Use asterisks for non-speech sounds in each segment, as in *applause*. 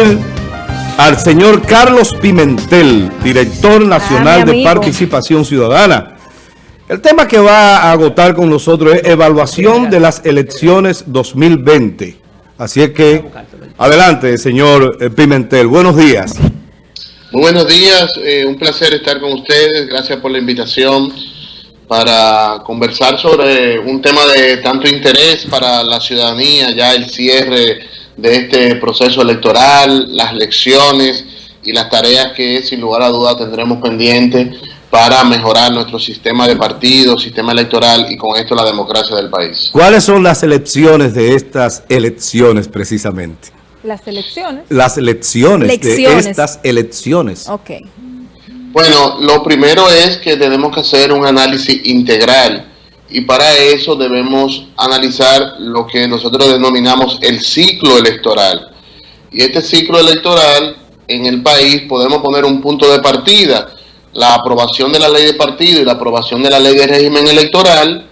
recibir al señor Carlos Pimentel, director nacional de Participación Ciudadana. El tema que va a agotar con nosotros es evaluación de las elecciones 2020. Así es que, adelante, señor eh, Pimentel. Buenos días. Muy buenos días, eh, un placer estar con ustedes. Gracias por la invitación para conversar sobre un tema de tanto interés para la ciudadanía, ya el cierre de este proceso electoral, las elecciones y las tareas que sin lugar a dudas tendremos pendientes para mejorar nuestro sistema de partidos, sistema electoral y con esto la democracia del país. ¿Cuáles son las elecciones de estas elecciones precisamente? Las elecciones. Las elecciones de estas elecciones. Ok. Bueno, lo primero es que tenemos que hacer un análisis integral y para eso debemos analizar lo que nosotros denominamos el ciclo electoral. Y este ciclo electoral en el país podemos poner un punto de partida, la aprobación de la ley de partido y la aprobación de la ley de régimen electoral,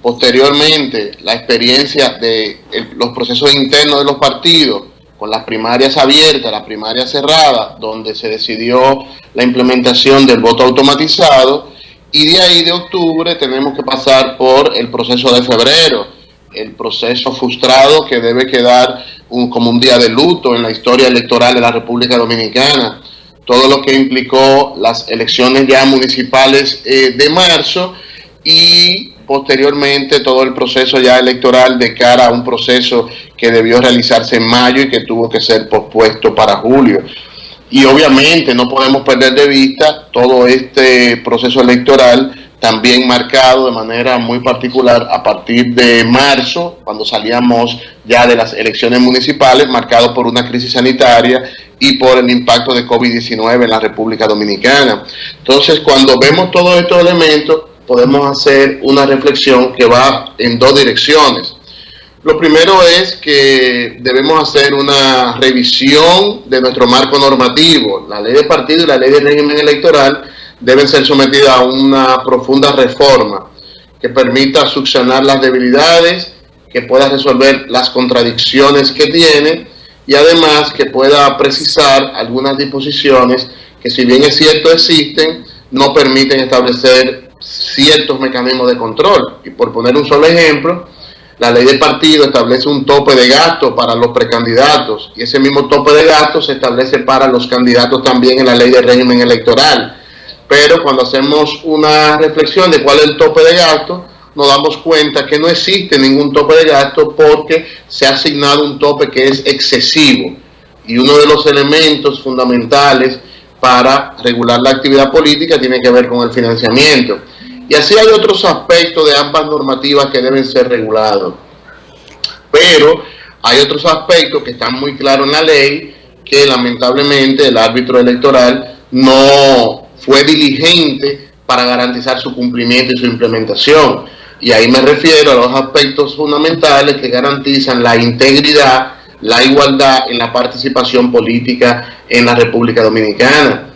posteriormente la experiencia de los procesos internos de los partidos, con las primarias abiertas, las primarias cerradas, donde se decidió la implementación del voto automatizado, y de ahí de octubre tenemos que pasar por el proceso de febrero, el proceso frustrado que debe quedar un, como un día de luto en la historia electoral de la República Dominicana, todo lo que implicó las elecciones ya municipales eh, de marzo y posteriormente todo el proceso ya electoral de cara a un proceso que debió realizarse en mayo y que tuvo que ser pospuesto para julio. Y obviamente no podemos perder de vista todo este proceso electoral también marcado de manera muy particular a partir de marzo, cuando salíamos ya de las elecciones municipales, marcado por una crisis sanitaria y por el impacto de COVID-19 en la República Dominicana. Entonces, cuando vemos todos estos elementos, podemos hacer una reflexión que va en dos direcciones. Lo primero es que debemos hacer una revisión de nuestro marco normativo. La ley de partido y la ley de régimen electoral deben ser sometidas a una profunda reforma que permita succionar las debilidades, que pueda resolver las contradicciones que tiene y además que pueda precisar algunas disposiciones que si bien es cierto existen, no permiten establecer ciertos mecanismos de control. Y por poner un solo ejemplo, la ley de partido establece un tope de gasto para los precandidatos y ese mismo tope de gasto se establece para los candidatos también en la ley de régimen electoral. Pero cuando hacemos una reflexión de cuál es el tope de gasto, nos damos cuenta que no existe ningún tope de gasto porque se ha asignado un tope que es excesivo. Y uno de los elementos fundamentales para regular la actividad política tiene que ver con el financiamiento. Y así hay otros aspectos de ambas normativas que deben ser regulados. Pero hay otros aspectos que están muy claros en la ley que lamentablemente el árbitro electoral no fue diligente para garantizar su cumplimiento y su implementación. Y ahí me refiero a los aspectos fundamentales que garantizan la integridad, la igualdad en la participación política en la República Dominicana.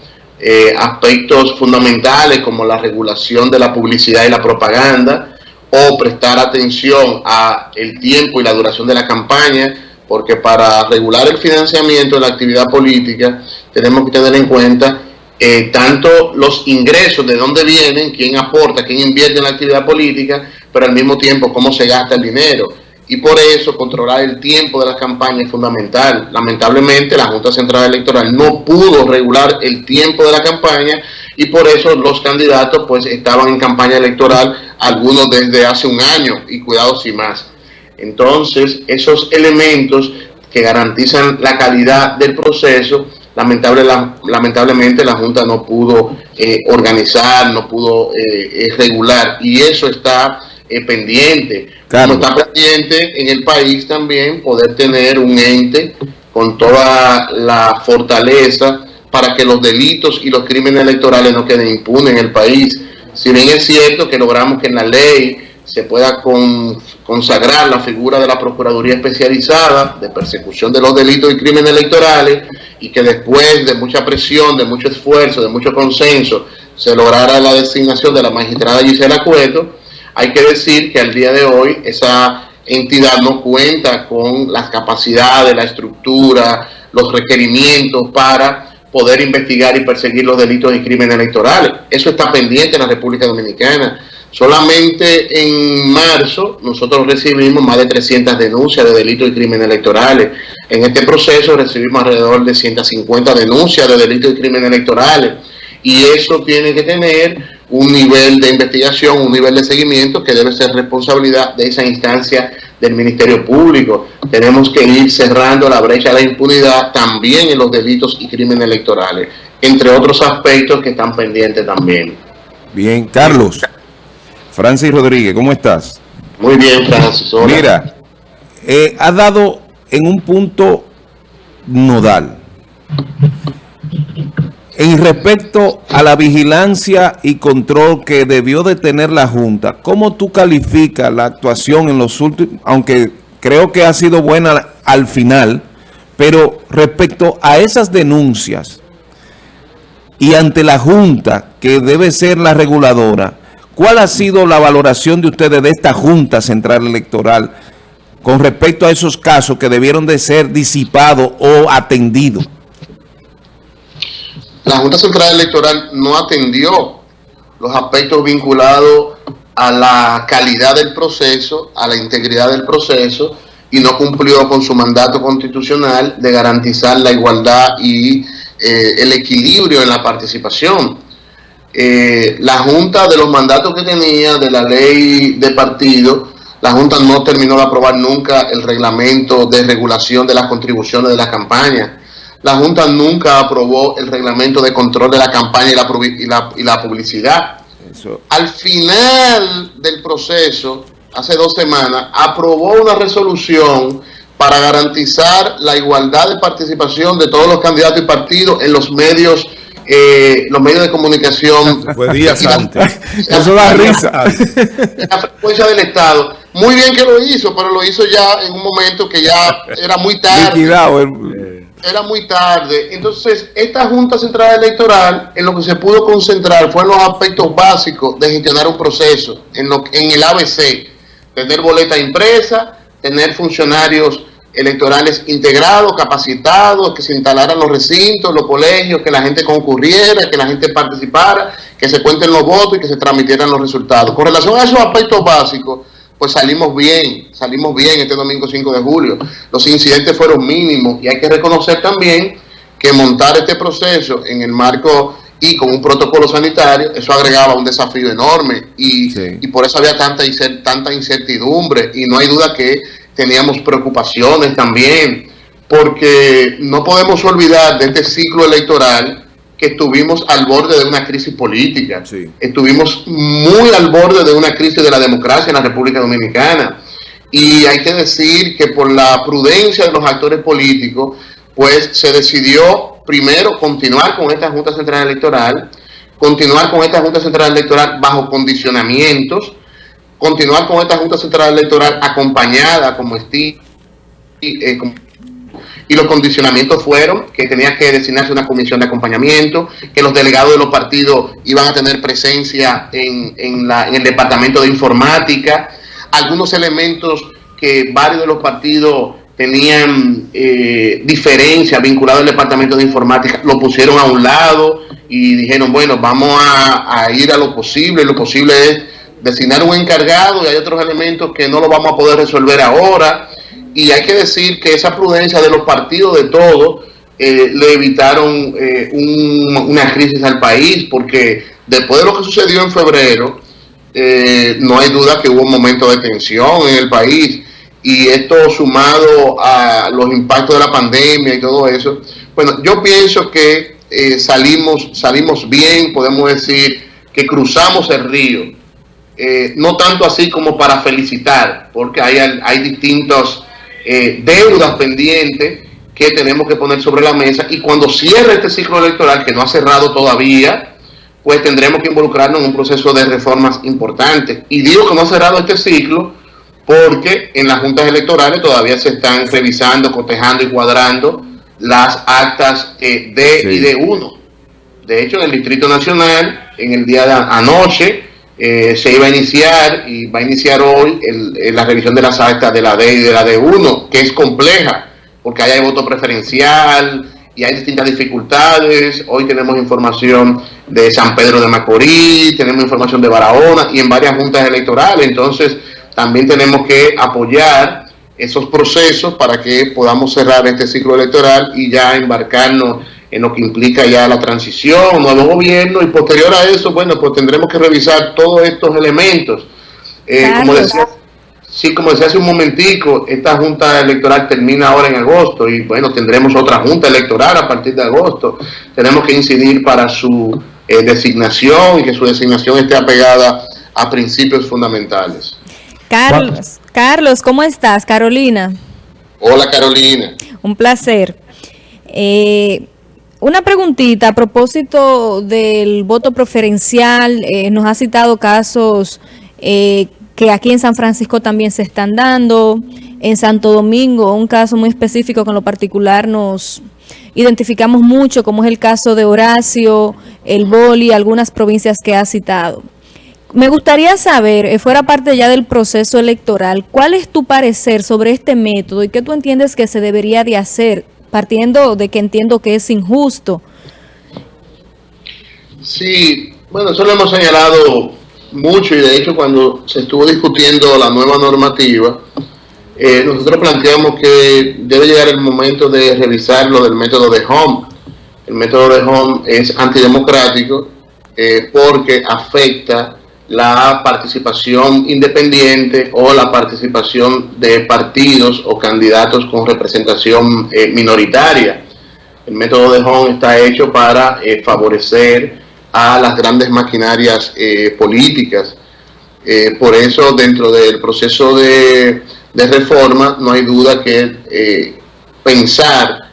Eh, aspectos fundamentales como la regulación de la publicidad y la propaganda o prestar atención a el tiempo y la duración de la campaña porque para regular el financiamiento de la actividad política tenemos que tener en cuenta eh, tanto los ingresos, de dónde vienen, quién aporta, quién invierte en la actividad política, pero al mismo tiempo cómo se gasta el dinero y por eso controlar el tiempo de la campaña es fundamental. Lamentablemente la Junta Central Electoral no pudo regular el tiempo de la campaña y por eso los candidatos pues estaban en campaña electoral, algunos desde hace un año y cuidado sin más. Entonces esos elementos que garantizan la calidad del proceso, lamentable, lamentablemente la Junta no pudo eh, organizar, no pudo eh, regular y eso está eh, pendiente. Como está pendiente en el país también poder tener un ente con toda la fortaleza para que los delitos y los crímenes electorales no queden impunes en el país. Si bien es cierto que logramos que en la ley se pueda consagrar la figura de la Procuraduría Especializada de Persecución de los Delitos y Crímenes Electorales y que después de mucha presión, de mucho esfuerzo, de mucho consenso, se lograra la designación de la magistrada Gisela Cueto, hay que decir que al día de hoy esa entidad no cuenta con las capacidades, la estructura, los requerimientos para poder investigar y perseguir los delitos y crímenes electorales. Eso está pendiente en la República Dominicana. Solamente en marzo nosotros recibimos más de 300 denuncias de delitos y crímenes electorales. En este proceso recibimos alrededor de 150 denuncias de delitos y crímenes electorales. Y eso tiene que tener un nivel de investigación, un nivel de seguimiento que debe ser responsabilidad de esa instancia del Ministerio Público. Tenemos que ir cerrando la brecha de impunidad también en los delitos y crímenes electorales, entre otros aspectos que están pendientes también. Bien, Carlos. Francis Rodríguez, ¿cómo estás? Muy bien, Francis. Mira, eh, ha dado en un punto nodal en respecto a la vigilancia y control que debió de tener la Junta, ¿cómo tú calificas la actuación en los últimos, aunque creo que ha sido buena al final, pero respecto a esas denuncias y ante la Junta, que debe ser la reguladora, ¿cuál ha sido la valoración de ustedes de esta Junta Central Electoral con respecto a esos casos que debieron de ser disipados o atendidos? La Junta Central Electoral no atendió los aspectos vinculados a la calidad del proceso, a la integridad del proceso y no cumplió con su mandato constitucional de garantizar la igualdad y eh, el equilibrio en la participación. Eh, la Junta de los mandatos que tenía de la ley de partido, la Junta no terminó de aprobar nunca el reglamento de regulación de las contribuciones de la campaña la Junta nunca aprobó el reglamento de control de la campaña y la, publicidad. Al final del proceso, hace dos semanas, aprobó una resolución para garantizar la igualdad de participación de todos los candidatos y partidos en los medios eh, los medios de comunicación. Fue días antes. Eso da risa. La frecuencia del Estado. Muy bien que lo hizo, pero lo hizo ya en un momento que ya era muy tarde era muy tarde. Entonces, esta Junta Central Electoral, en lo que se pudo concentrar fue en los aspectos básicos de gestionar un proceso, en, lo, en el ABC, tener boleta impresa, tener funcionarios electorales integrados, capacitados, que se instalaran los recintos, los colegios, que la gente concurriera, que la gente participara, que se cuenten los votos y que se transmitieran los resultados. Con relación a esos aspectos básicos, pues salimos bien, salimos bien este domingo 5 de julio. Los incidentes fueron mínimos y hay que reconocer también que montar este proceso en el marco y con un protocolo sanitario, eso agregaba un desafío enorme y, y por eso había tanta, tanta incertidumbre y no hay duda que teníamos preocupaciones también, porque no podemos olvidar de este ciclo electoral que estuvimos al borde de una crisis política. Estuvimos muy al borde de una crisis de la democracia en la República Dominicana. Y hay que decir que por la prudencia de los actores políticos, pues se decidió primero continuar con esta Junta Central Electoral, continuar con esta Junta Central Electoral bajo condicionamientos, continuar con esta Junta Central Electoral acompañada como, esti, eh, como y los condicionamientos fueron que tenía que designarse una comisión de acompañamiento, que los delegados de los partidos iban a tener presencia en, el departamento de informática, algunos elementos que varios de los partidos tenían eh, diferencia vinculado al departamento de informática, lo pusieron a un lado y dijeron, bueno, vamos a ir a lo posible, lo posible es designar un encargado y hay otros elementos que no lo vamos a poder resolver ahora y hay que decir que esa prudencia de los partidos de todos eh, le evitaron eh, una crisis al país, porque después de lo que sucedió en febrero, eh, no hay duda que hubo un momento de tensión en el país, y esto sumado a los impactos de la pandemia y todo eso, bueno, yo pienso que salimos, salimos bien, podemos decir que cruzamos el río, no tanto así como para felicitar, porque hay, hay distintos eh, deudas pendientes que tenemos que poner sobre la mesa y cuando cierre este ciclo electoral, que no ha cerrado todavía, pues tendremos que involucrarnos en un proceso de reformas importantes. Y digo que no ha cerrado este ciclo porque en las juntas electorales todavía se están revisando, cotejando y cuadrando las actas eh, D y D1. De hecho, en el Distrito Nacional, en el día de anoche, eh, se iba a iniciar y va a iniciar hoy la revisión de las actas de la D y de la D1, que es compleja. porque hay voto preferencial y hay distintas dificultades. Hoy tenemos información de San Pedro de Macorís, tenemos información de Barahona y en varias juntas electorales. Entonces, también tenemos que apoyar esos procesos para que podamos cerrar este ciclo electoral y ya embarcarnos en lo que implica ya la transición, nuevo gobierno y posterior a eso, bueno, pues tendremos que revisar todos estos elementos. Eh, como decía, sí, como decía hace un momentico, esta junta electoral termina ahora en agosto y bueno, tendremos otra junta electoral a partir de agosto. Tenemos que incidir para su eh, designación y que su designación esté apegada a principios fundamentales. Carlos, Carlos, ¿cómo estás? Carolina. Hola Carolina. Un placer. Eh, una preguntita a propósito del voto preferencial. Eh, nos ha citado casos eh, que aquí en San Francisco también se están dando. En Santo Domingo, un caso muy específico con lo particular nos identificamos mucho, como es el caso de Horacio, el Boli, algunas provincias que ha citado. Me gustaría saber, eh, fuera parte ya del proceso electoral, ¿cuál es tu parecer sobre este método y qué tú entiendes que se debería de hacer partiendo de que entiendo que es injusto. Sí, bueno, eso lo hemos señalado mucho y de hecho cuando se estuvo discutiendo la nueva normativa, eh, nosotros planteamos que debe llegar el momento de revisar lo del método de Home. El método de Home es antidemocrático eh, porque afecta la participación independiente o la participación de partidos o candidatos con representación eh, minoritaria. El método de Hong está hecho para eh, favorecer a las grandes maquinarias eh, políticas. por eso, dentro del proceso de, de, reforma, no hay duda que pensar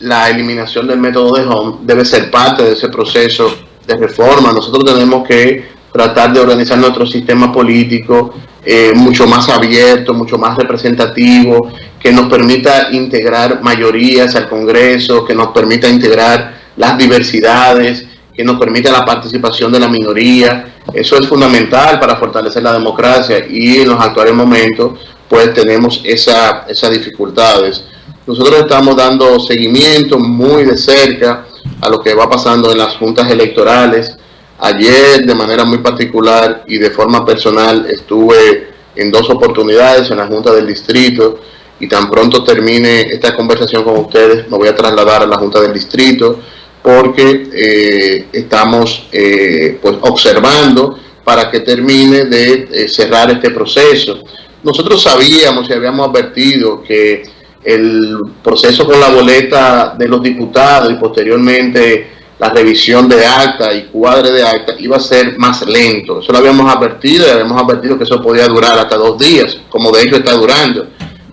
la eliminación del método de Hong debe ser parte de ese proceso de reforma. Nosotros tenemos que tratar de organizar nuestro sistema político eh, mucho más abierto, mucho más representativo, que nos permita integrar mayorías al Congreso, que nos permita integrar las diversidades, que nos permita la participación de la minoría. Eso es fundamental para fortalecer la democracia y en los actuales momentos pues tenemos esa, esas dificultades. Nosotros estamos dando seguimiento muy de cerca a lo que va pasando en las juntas electorales, Ayer, de manera muy particular y de forma personal, estuve en dos oportunidades en la Junta del Distrito y tan pronto termine esta conversación con ustedes, me voy a trasladar a la Junta del Distrito porque eh, estamos eh, pues observando para que termine de eh, cerrar este proceso. Nosotros sabíamos y habíamos advertido que el proceso con la boleta de los diputados y posteriormente la revisión de acta y cuadre de acta iba a ser más lento. Eso lo habíamos advertido y habíamos advertido que eso podía durar hasta dos días, como de hecho está durando.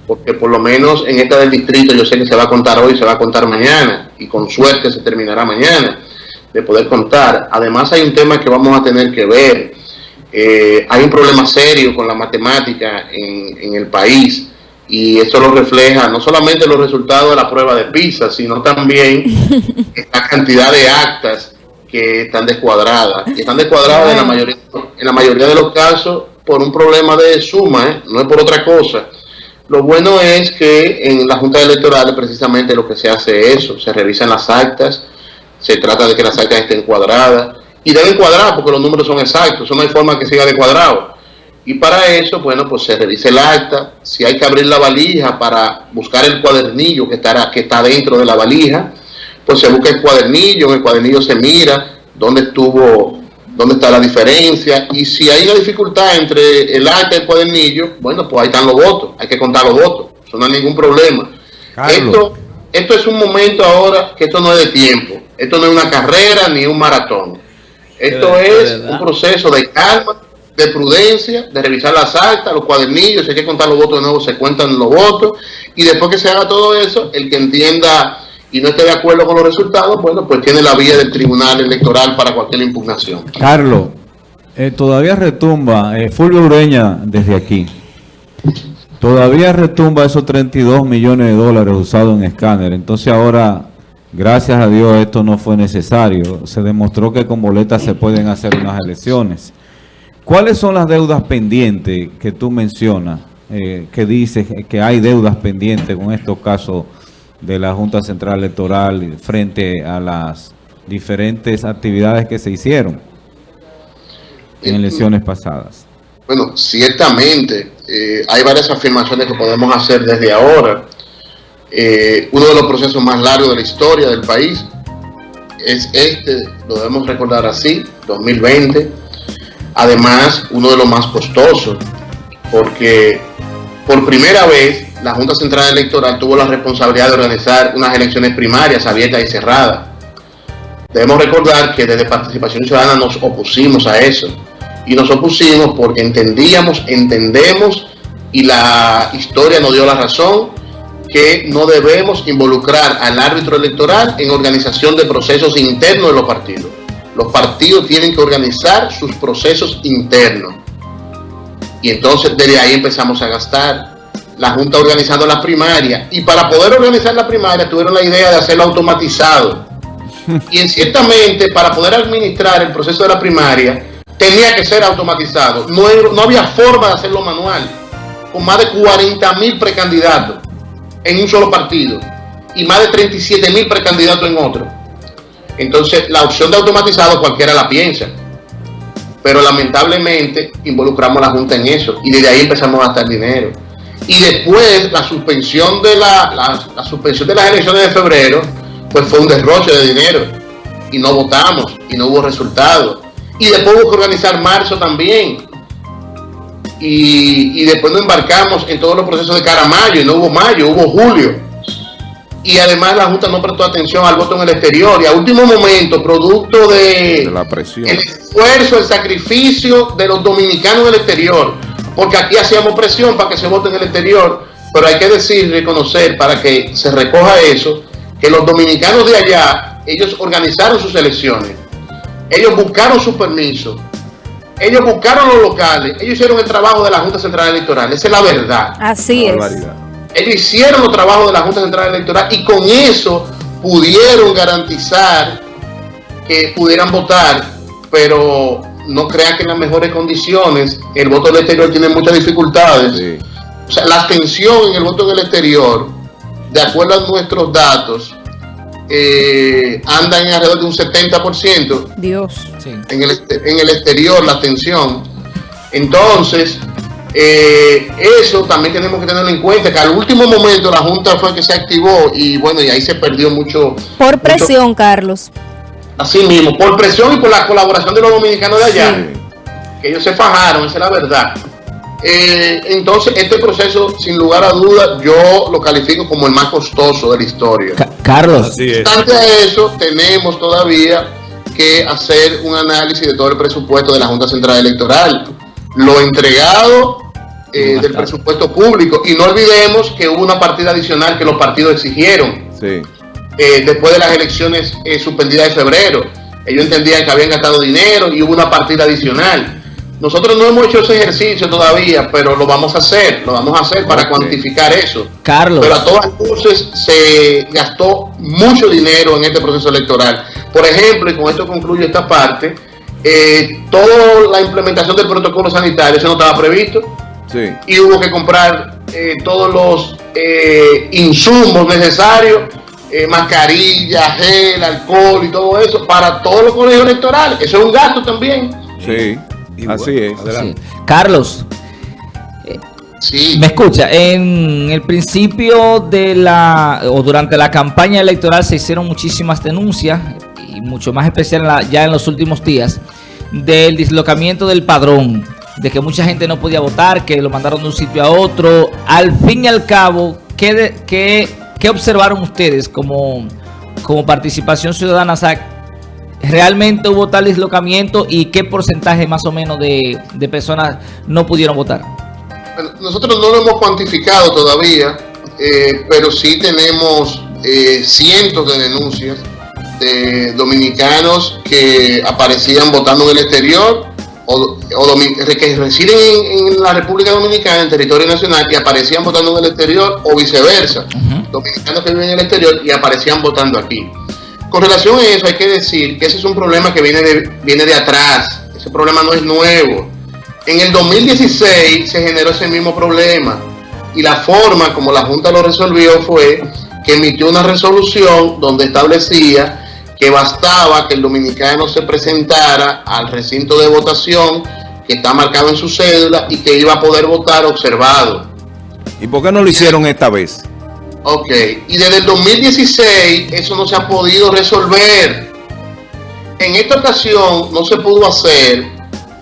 Porque por lo menos en esta del distrito yo sé que se va a contar hoy, se va a contar mañana y con suerte se terminará mañana de poder contar. Además hay un tema que vamos a tener que ver. Eh, hay un problema serio con la matemática en, en el país y eso lo refleja no solamente los resultados de la prueba de PISA, sino también *laughs* la cantidad de actas que están descuadradas. Y están descuadradas en la mayoría, en la mayoría de los casos por un problema de suma, ¿eh? no es por otra cosa. Lo bueno es que en la Junta Electoral precisamente lo que se hace es eso, se revisan las actas, se trata de que las actas estén cuadradas, y deben cuadrar porque los números son exactos, eso no hay forma que siga de cuadrado. Y para eso, bueno, pues se revise el acta, si hay que abrir la valija para buscar el cuadernillo que, estará, que está dentro de la valija, pues se busca el cuadernillo, en el cuadernillo se mira dónde estuvo, dónde está la diferencia, y si hay una dificultad entre el acta y el cuadernillo, bueno, pues ahí están los votos, hay que contar los votos, eso no hay ningún problema. Esto, esto es un momento ahora que esto no es de tiempo, esto no es una carrera ni un maratón, esto es un proceso de calma, de prudencia, de revisar las actas, los cuadernillos, si hay que contar los votos de nuevo, se cuentan los votos, y después que se haga todo eso, el que entienda y no esté de acuerdo con los resultados, bueno, pues tiene la vía del Tribunal Electoral para cualquier impugnación. Carlos, eh, todavía retumba, eh, Fulvio Ureña desde aquí, todavía retumba esos 32 millones de dólares usados en escáner, entonces ahora... Gracias a Dios esto no fue necesario. Se demostró que con boletas se pueden hacer unas elecciones. ¿Cuáles son las deudas pendientes que tú mencionas? Eh, que dices que hay deudas pendientes con estos casos de la Junta Central Electoral frente a las diferentes actividades que se hicieron en eh, elecciones pasadas? Bueno, ciertamente eh, hay varias afirmaciones que podemos hacer desde ahora. Eh, uno de los procesos más largos de la historia del país es este, lo debemos recordar así, 2020. Además, uno de los más costosos, porque por primera vez la Junta Central Electoral tuvo la responsabilidad de organizar unas elecciones primarias abiertas y cerradas. Debemos recordar que desde Participación Ciudadana nos opusimos a eso. Y nos opusimos porque entendíamos, entendemos, y la historia nos dio la razón, que no debemos involucrar al árbitro electoral en organización de procesos internos de los partidos. Los partidos tienen que organizar sus procesos internos. Y entonces desde ahí empezamos a gastar. La Junta organizando la primaria. Y para poder organizar la primaria tuvieron la idea de hacerlo automatizado. *laughs* Y en ciertamente para poder administrar el proceso de la primaria tenía que ser automatizado. No, no había forma de hacerlo manual. Con más de 40 mil precandidatos en un solo partido y más de 37 mil precandidatos en otro. Entonces, la opción de automatizado cualquiera la piensa. Pero lamentablemente involucramos a la Junta en eso y desde ahí empezamos a gastar dinero. Y después la suspensión de la, la, suspensión de las elecciones de febrero, pues fue un derroche de dinero. Y no votamos y no hubo resultados. Y después hubo que organizar marzo también y, después nos embarcamos en todos los procesos de cara a mayo, y no hubo mayo, hubo julio. Y además la Junta no prestó atención al voto en el exterior, y a último momento, producto de, la presión. el esfuerzo, el sacrificio de los dominicanos en el exterior, porque aquí hacíamos presión para que se vote en el exterior, pero hay que decir, reconocer, para que se recoja eso, que los dominicanos de allá, ellos organizaron sus elecciones, ellos buscaron su permiso, ellos buscaron los locales, ellos hicieron el trabajo de la Junta Central Electoral, esa es la verdad. Así es. Ellos hicieron los trabajos de la Junta Central Electoral y con eso pudieron garantizar que pudieran votar, pero no crean que en las mejores condiciones el voto del exterior tiene muchas dificultades. O sea, la abstención en el voto en el exterior, de acuerdo a nuestros datos, eh, andan en alrededor de un 70%. Dios. En, el, en el exterior, la atención. Entonces, eh, eso también tenemos que tenerlo en cuenta, que al último momento la Junta fue que se activó y bueno, y ahí se perdió mucho. Por presión, Carlos. Así mismo, por presión y por la colaboración de los dominicanos de allá. Que ellos se fajaron, esa es la verdad. Eh, entonces, este proceso, sin lugar a dudas, yo lo califico como el más costoso de la historia. Carlos. Obstante a eso, tenemos todavía que hacer un análisis de todo el presupuesto de la Junta Central Electoral. Lo entregado eh, del presupuesto público. Y no olvidemos que hubo una partida adicional que los partidos exigieron. Eh, después de las elecciones suspendidas de febrero. Ellos entendían que habían gastado dinero y hubo una partida adicional. Nosotros no hemos hecho ese ejercicio todavía, pero lo vamos a hacer, lo vamos a hacer para cuantificar eso. Carlos. Pero a todas luces se gastó mucho dinero en este proceso electoral. Por ejemplo, y con esto concluyo esta parte, eh, toda la implementación del protocolo sanitario, eso no estaba previsto. Sí. Y hubo que comprar eh, todos los eh, insumos necesarios, mascarilla, gel, alcohol y todo eso, para todos los colegios electorales. Eso es un gasto también. Sí. Así es. Carlos. Sí. ¿Me escucha? En el principio de la, o durante la campaña electoral se hicieron muchísimas denuncias, y mucho más especial ya en los últimos días, del dislocamiento del padrón, de que mucha gente no podía votar, que lo mandaron de un sitio a otro. Al fin y al cabo, ¿qué, qué, qué observaron ustedes como, como participación ciudadana? realmente hubo tal dislocamiento y qué porcentaje más o menos de, personas no pudieron votar? nosotros no lo hemos cuantificado todavía, eh, pero sí tenemos eh, cientos de denuncias de dominicanos que aparecían votando en el exterior o, que residen en, la República Dominicana, en territorio nacional, y aparecían votando en el exterior o viceversa. Dominicanos que viven en el exterior y aparecían votando aquí. Con relación a eso hay que decir que ese es un problema que viene de, viene de atrás, ese problema no es nuevo. En el 2016 se generó ese mismo problema y la forma como la Junta lo resolvió fue que emitió una resolución donde establecía que bastaba que el dominicano se presentara al recinto de votación que está marcado en su cédula y que iba a poder votar observado. ¿Y por qué no lo hicieron esta vez? Ok, y desde el 2016 eso no se ha podido resolver. En esta ocasión no se pudo hacer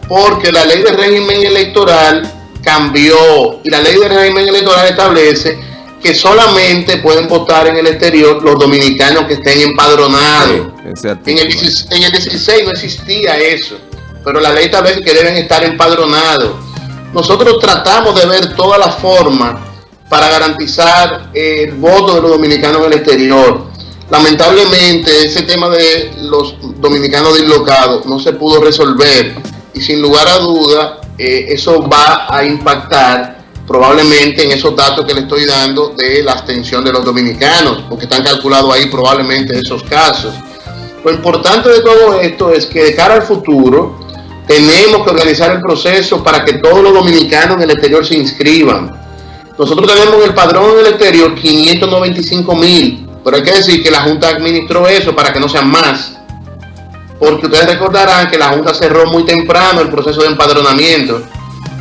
porque la ley de régimen electoral cambió y la ley de régimen electoral establece que solamente pueden votar en el exterior los dominicanos que estén empadronados. Sí, en, el, 16, en el 16 no existía eso, pero la ley establece que deben estar empadronados. Nosotros tratamos de ver todas las formas para garantizar el voto de los dominicanos en el exterior. Lamentablemente ese tema de los dominicanos dislocados no se pudo resolver y sin lugar a duda eh, eso va a impactar probablemente en esos datos que le estoy dando de la abstención de los dominicanos, porque están calculados ahí probablemente esos casos. Lo importante de todo esto es que de cara al futuro tenemos que organizar el proceso para que todos los dominicanos en el exterior se inscriban. Nosotros tenemos en el padrón en el exterior 595 mil, pero hay que decir que la Junta administró eso para que no sean más. Porque ustedes recordarán que la Junta cerró muy temprano el proceso de empadronamiento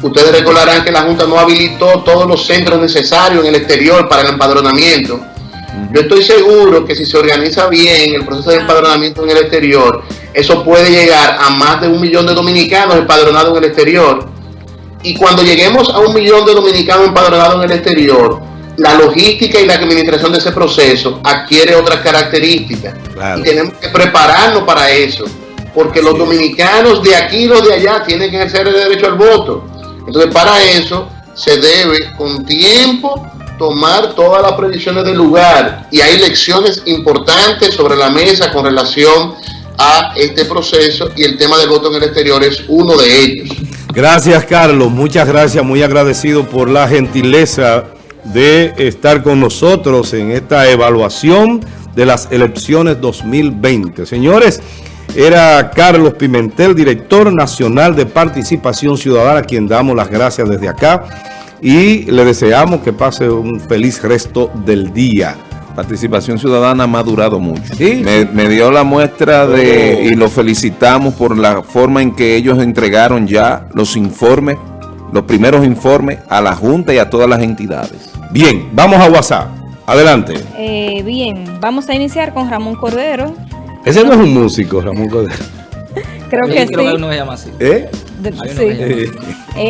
Ustedes recordarán que la Junta no habilitó todos los centros necesarios en el exterior para el empadronamiento. Yo estoy seguro que si se organiza bien el proceso de empadronamiento en el exterior, eso puede llegar a más de un millón de dominicanos empadronados en el exterior. Y cuando lleguemos a un millón de dominicanos empadronados en el exterior, la logística y la administración de ese proceso adquiere otras características. Y tenemos que prepararnos para eso, porque los dominicanos de aquí y los de allá tienen que ejercer el derecho al voto. Entonces, para eso se debe con tiempo tomar todas las predicciones del lugar y hay lecciones importantes sobre la mesa con relación a este proceso y el tema del voto en el exterior es uno de ellos. Gracias Carlos, muchas gracias, muy agradecido por la gentileza de estar con nosotros en esta evaluación de las elecciones 2020. Señores, era Carlos Pimentel, director nacional de Participación Ciudadana, a quien damos las gracias desde acá y le deseamos que pase un feliz resto del día. Participación Ciudadana ha madurado mucho. Me, dio la muestra de, oh. y lo felicitamos por la forma en que ellos entregaron ya los informes, los primeros informes a la Junta y a todas las entidades. Bien, vamos a WhatsApp. Adelante. Eh, bien, vamos a iniciar con Ramón Cordero. Ese no es un músico, Ramón Cordero. Creo que sí. Creo que uno se llama así. ¿Eh? sí.